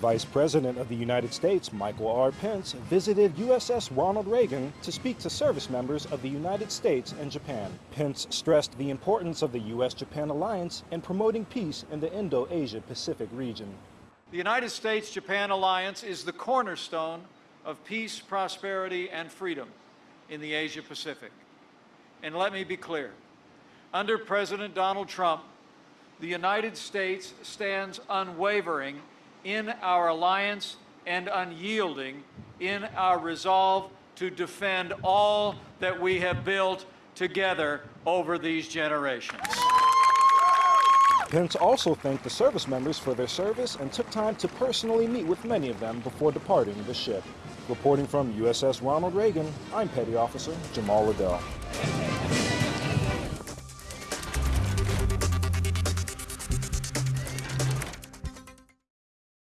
Vice President of the United States Michael R. Pence visited USS Ronald Reagan to speak to service members of the United States and Japan. Pence stressed the importance of the U.S.-Japan alliance in promoting peace in the Indo-Asia Pacific region. The United States-Japan alliance is the cornerstone of peace, prosperity, and freedom in the Asia Pacific. And let me be clear, under President Donald Trump, the United States stands unwavering in our alliance and unyielding in our resolve to defend all that we have built together over these generations. Pence also thanked the service members for their service and took time to personally meet with many of them before departing the ship. Reporting from USS Ronald Reagan, I'm Petty Officer Jamal Liddell.